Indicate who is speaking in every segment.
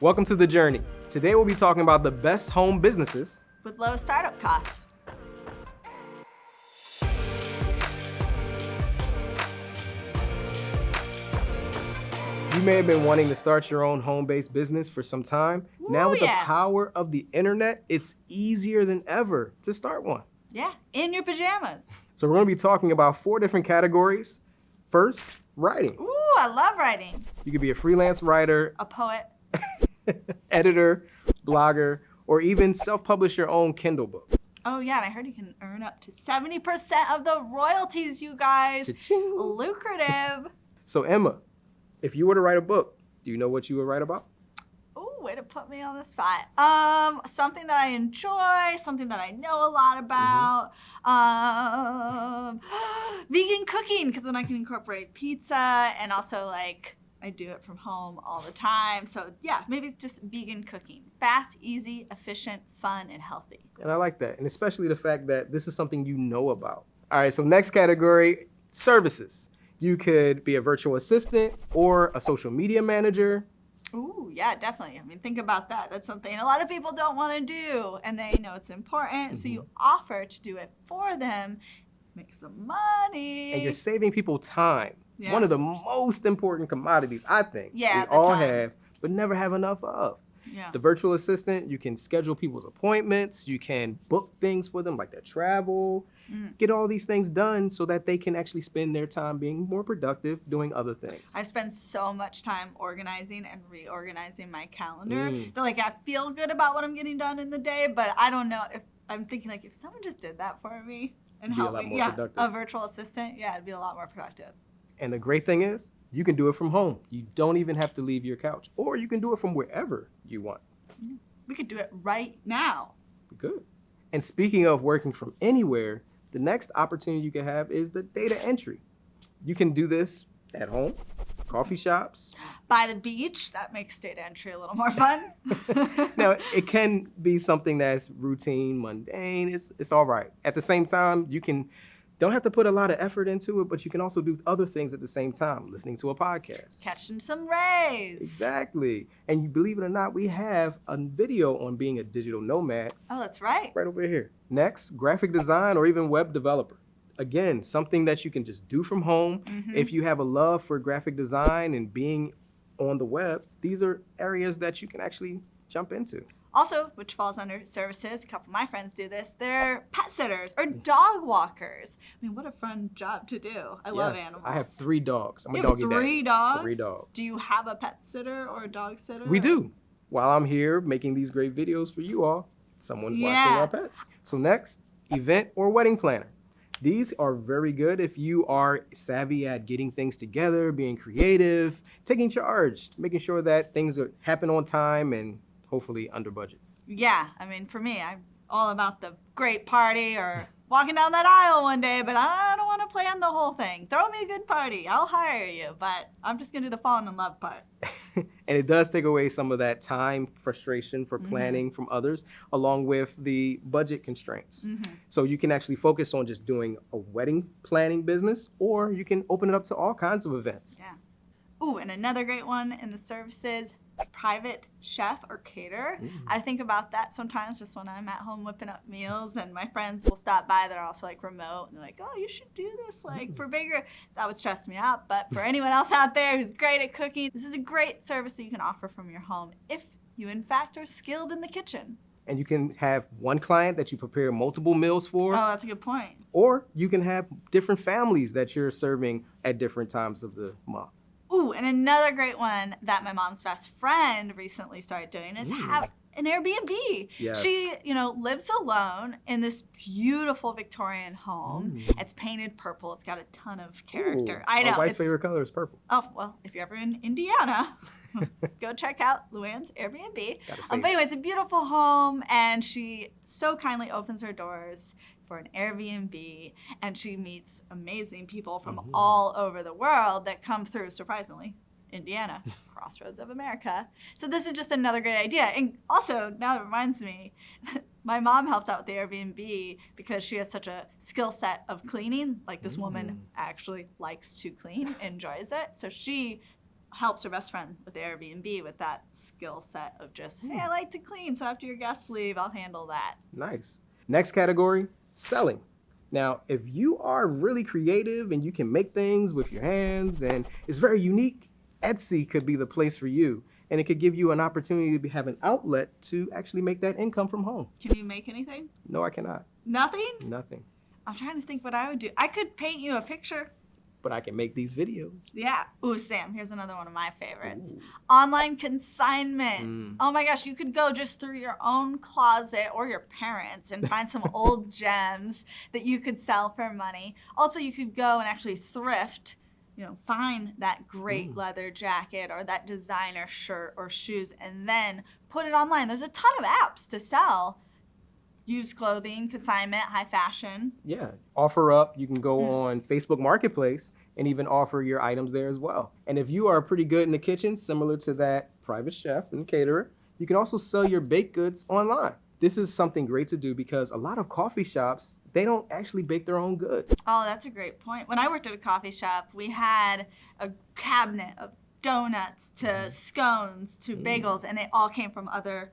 Speaker 1: Welcome to The Journey. Today we'll be talking about the best home businesses
Speaker 2: with low startup costs.
Speaker 1: You may have been wanting to start your own home-based business for some time.
Speaker 2: Ooh,
Speaker 1: now with
Speaker 2: yeah.
Speaker 1: the power of the internet, it's easier than ever to start one.
Speaker 2: Yeah, in your pajamas.
Speaker 1: So we're gonna be talking about four different categories. First, writing.
Speaker 2: Ooh, I love writing.
Speaker 1: You could be a freelance writer,
Speaker 2: A poet.
Speaker 1: editor, blogger, or even self-publish your own Kindle book.
Speaker 2: Oh yeah, and I heard you can earn up to 70% of the royalties, you guys. Lucrative.
Speaker 1: So Emma, if you were to write a book, do you know what you would write about?
Speaker 2: Ooh, way to put me on the spot. Um, something that I enjoy, something that I know a lot about. Um, vegan cooking, because then I can incorporate pizza and also like I do it from home all the time. So yeah, maybe it's just vegan cooking. Fast, easy, efficient, fun, and healthy.
Speaker 1: And I like that. And especially the fact that this is something you know about. All right, so next category, services. You could be a virtual assistant or a social media manager.
Speaker 2: Ooh, yeah, definitely. I mean, think about that. That's something a lot of people don't want to do, and they know it's important. So you mm-hmm. offer to do it for them, make some money.
Speaker 1: And you're saving people time.
Speaker 2: Yeah.
Speaker 1: One of the most important commodities, I think,
Speaker 2: Yeah,
Speaker 1: we all
Speaker 2: time.
Speaker 1: have, but never have enough of.
Speaker 2: yeah.
Speaker 1: The virtual assistant, you can schedule people's appointments, you can book things for them like their travel,
Speaker 2: Mm.
Speaker 1: get all these things done so that they can actually spend their time being more productive doing other things.
Speaker 2: I spend so much time organizing and reorganizing my calendar
Speaker 1: Mm.
Speaker 2: that like I feel good about what I'm getting done in the day, but I don't know if I'm thinking like if someone just did that for me and
Speaker 1: You'd be a
Speaker 2: helped me, yeah,
Speaker 1: productive.
Speaker 2: a virtual assistant, yeah, it'd be a lot more productive.
Speaker 1: And the great thing is, you can do it from home. You don't even have to leave your couch, or you can do it from wherever you want.
Speaker 2: We could do it right now.
Speaker 1: Good. And speaking of working from anywhere, the next opportunity you can have is the data entry. You can do this at home, coffee shops.
Speaker 2: By the beach, that makes data entry a little more fun.
Speaker 1: Now, it can be something that's routine, mundane. It's, it's all right. At the same time, you can don't have to put a lot of effort into it, but you can also do other things at the same time, listening to a podcast.
Speaker 2: Catching some rays.
Speaker 1: Exactly. And you believe it or not, we have a video on being a digital nomad
Speaker 2: Oh, that's right.
Speaker 1: right over here. Next, graphic design or even web developer. Again, something that you can just do from home.
Speaker 2: Mhm.
Speaker 1: If you have a love for graphic design and being on the web, these are areas that you can actually jump into.
Speaker 2: Also, which falls under services, a couple of my friends do this, they're pet sitters or dog walkers. I mean, what a fun job to do. I love animals.
Speaker 1: I have three dogs. I'm
Speaker 2: You
Speaker 1: a
Speaker 2: have
Speaker 1: doggy
Speaker 2: three
Speaker 1: dad.
Speaker 2: dogs?
Speaker 1: Three dogs.
Speaker 2: Do you have a pet sitter or a dog sitter?
Speaker 1: We do. While I'm here making these great videos for you all, someone's watching our pets. So next, event or wedding planner. These are very good if you are savvy at getting things together, being creative, taking charge, making sure that things happen on time and hopefully under budget.
Speaker 2: Yeah, I mean, for me, I'm all about the great party or walking down that aisle one day, but I don't want to plan the whole thing. Throw me a good party. I'll hire you, but I'm just going to do the falling in love part.
Speaker 1: and it does take away some of that time frustration for
Speaker 2: Mhm.
Speaker 1: planning from others, along with the budget constraints.
Speaker 2: Mhm.
Speaker 1: So you can actually focus on just doing a wedding planning business, or you can open it up to all kinds of events.
Speaker 2: Yeah. Ooh, and another great one in the services, private chef or caterer.
Speaker 1: Mm.
Speaker 2: I think about that sometimes just when I'm at home whipping up meals and my friends will stop by. They're also like remote and they're like, oh, you should do this like for bigger. That would stress me out. But for anyone else out there who's great at cooking, this is a great service that you can offer from your home if you in fact are skilled in the kitchen.
Speaker 1: And you can have one client that you prepare multiple meals for,
Speaker 2: Oh, that's a good point.
Speaker 1: or you can have different families that you're serving at different times of the month.
Speaker 2: Ooh, and another great one that my mom's best friend recently started doing is
Speaker 1: Ooh.
Speaker 2: have an Airbnb.
Speaker 1: Yes.
Speaker 2: She, you know, lives alone in this beautiful Victorian home.
Speaker 1: Mm.
Speaker 2: It's painted purple. It's got a ton of character.
Speaker 1: Ooh,
Speaker 2: I know.
Speaker 1: My wife's favorite color is purple.
Speaker 2: Oh, well, if you're ever in Indiana, go check out Luann's Airbnb. Um, but anyway, it's a beautiful home, and she so kindly opens her doors for an Airbnb, and she meets amazing people from
Speaker 1: Mhm.
Speaker 2: all over the world that come through, surprisingly, Indiana, crossroads of America. So this is just another great idea. And also, now it reminds me, my mom helps out with the Airbnb because she has such a skill set of cleaning. Like this woman
Speaker 1: Mm.
Speaker 2: actually likes to clean, enjoys it. So she helps her best friend with the Airbnb with that skill set of just, hey, I like to clean, so after your guests leave, I'll handle that.
Speaker 1: Nice. Next category, selling. Now, if you are really creative and you can make things with your hands and it's very unique, Etsy could be the place for you. And it could give you an opportunity to have an outlet to actually make that income from home.
Speaker 2: Can you make anything?
Speaker 1: No, I cannot.
Speaker 2: Nothing?
Speaker 1: Nothing.
Speaker 2: I'm trying to think what I would do. I could paint you a picture.
Speaker 1: But I can make these videos.
Speaker 2: Yeah. Ooh, Sam, here's another one of my favorites.
Speaker 1: Ooh.
Speaker 2: Online consignment.
Speaker 1: Mm.
Speaker 2: Oh my gosh, you could go just through your own closet or your parents and find some old gems that you could sell for money. Also, you could go and actually thrift, you know, find that great
Speaker 1: Mm.
Speaker 2: leather jacket or that designer shirt or shoes and then put it online. There's a ton of apps to sell used clothing, consignment, high fashion.
Speaker 1: Yeah, OfferUp. You can go
Speaker 2: Mm.
Speaker 1: on Facebook Marketplace and even offer your items there as well. And if you are pretty good in the kitchen, similar to that private chef and caterer, you can also sell your baked goods online. This is something great to do because a lot of coffee shops, they don't actually bake their own goods.
Speaker 2: Oh, that's a great point. When I worked at a coffee shop, we had a cabinet of donuts to
Speaker 1: Mm-hmm.
Speaker 2: scones to bagels, and it all came from other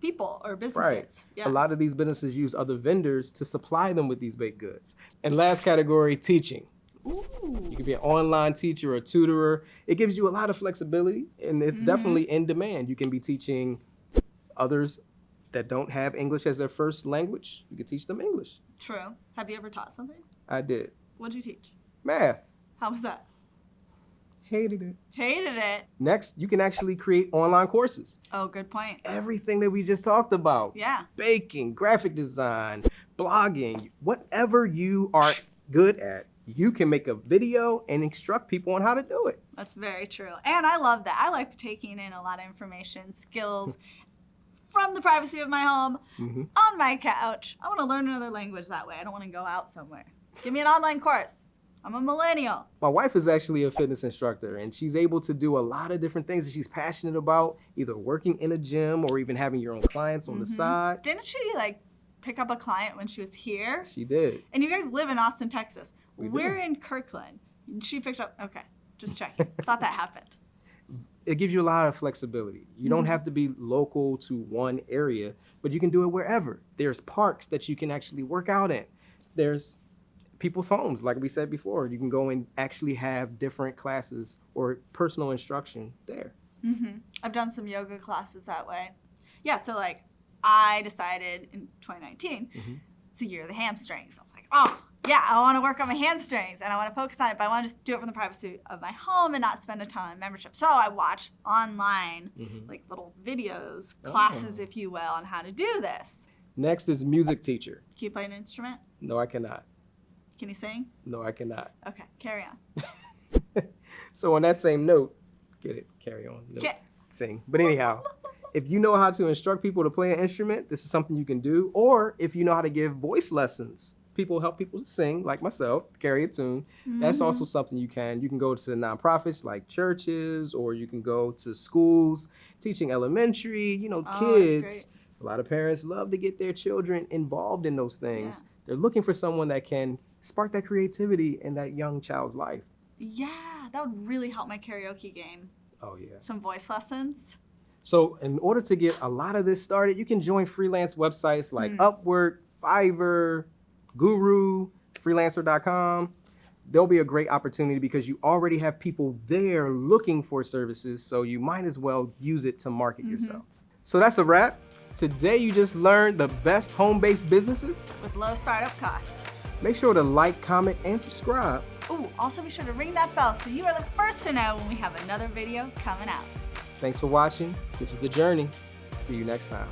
Speaker 2: people or businesses. Yeah.
Speaker 1: A lot of these businesses use other vendors to supply them with these baked goods. And last category, teaching.
Speaker 2: Ooh.
Speaker 1: You can be an online teacher or tutorer. It gives you a lot of flexibility and it's
Speaker 2: Mhm.
Speaker 1: definitely in demand. You can be teaching others that don't have English as their first language. You can teach them English.
Speaker 2: True. Have you ever taught something?
Speaker 1: I did.
Speaker 2: What'd you teach?
Speaker 1: Math.
Speaker 2: How was that?
Speaker 1: Hated it.
Speaker 2: Hated it.
Speaker 1: Next, you can actually create online courses.
Speaker 2: Oh, good point.
Speaker 1: Everything that we just talked about.
Speaker 2: Yeah.
Speaker 1: Baking, graphic design, blogging, whatever you are good at, you can make a video and instruct people on how to do it.
Speaker 2: That's very true. And I love that. I like taking in a lot of information, skills from the privacy of my home
Speaker 1: Mhm.
Speaker 2: on my couch. I want to learn another language that way. I don't want to go out somewhere. Give me an online course. I'm a millennial.
Speaker 1: My wife is actually a fitness instructor, and she's able to do a lot of different things that she's passionate about, either working in a gym or even having your own clients on the
Speaker 2: Mhm.
Speaker 1: side.
Speaker 2: Didn't she like pick up a client when she was here?
Speaker 1: She did.
Speaker 2: And you guys live in Austin, Texas.
Speaker 1: We.
Speaker 2: We're in Kirkland. She picked up. Okay, just checking. Thought that happened.
Speaker 1: It gives you a lot of flexibility. You don't
Speaker 2: Mhm.
Speaker 1: have to be local to one area, but you can do it wherever. There's parks that you can actually work out in. There's people's homes, like we said before. You can go and actually have different classes or personal instruction there.
Speaker 2: hmm I've done some yoga classes that way. Yeah, so like I decided in 2019,
Speaker 1: Mhm.
Speaker 2: it's the year of the hamstrings. I was like, oh, yeah, I want to work on my hamstrings and I want to focus on it, but I want to just do it from the privacy of my home and not spend a ton on membership. So I watch online,
Speaker 1: Mhm.
Speaker 2: like little videos,
Speaker 1: Oh.
Speaker 2: classes, if you will, on how to do this.
Speaker 1: Next is music teacher.
Speaker 2: Can you play an instrument?
Speaker 1: No, I cannot.
Speaker 2: Can you sing?
Speaker 1: No, I cannot.
Speaker 2: Okay, carry on.
Speaker 1: so on that same note, get it, carry on. No,
Speaker 2: Ca-
Speaker 1: sing. But anyhow, if you know how to instruct people to play an instrument, this is something you can do. Or if you know how to give voice lessons, people help people to sing, like myself, carry a tune. That's
Speaker 2: Mhm.
Speaker 1: also something you can. You can go to nonprofits like churches, or you can go to schools teaching elementary, you know,
Speaker 2: Oh,
Speaker 1: kids. A lot of parents love to get their children involved in those things. They're looking for someone that can spark that creativity in that young child's life.
Speaker 2: Yeah, that would really help my karaoke game.
Speaker 1: Oh, yeah.
Speaker 2: Some voice lessons.
Speaker 1: So, in order to get a lot of this started, you can join freelance websites like
Speaker 2: Mm.
Speaker 1: Upwork, Fiverr, Guru, freelancer.com. There'll be a great opportunity because you already have people there looking for services, so you might as well use it to market
Speaker 2: Mhm.
Speaker 1: yourself. So, that's a wrap. Today, you just learned the best home based businesses.
Speaker 2: with low startup costs.
Speaker 1: Make sure to like, comment, and subscribe.
Speaker 2: Ooh, also be sure to ring that bell so you are the first to know when we have another video coming out.
Speaker 1: Thanks for watching. This is The Journey. See you next time.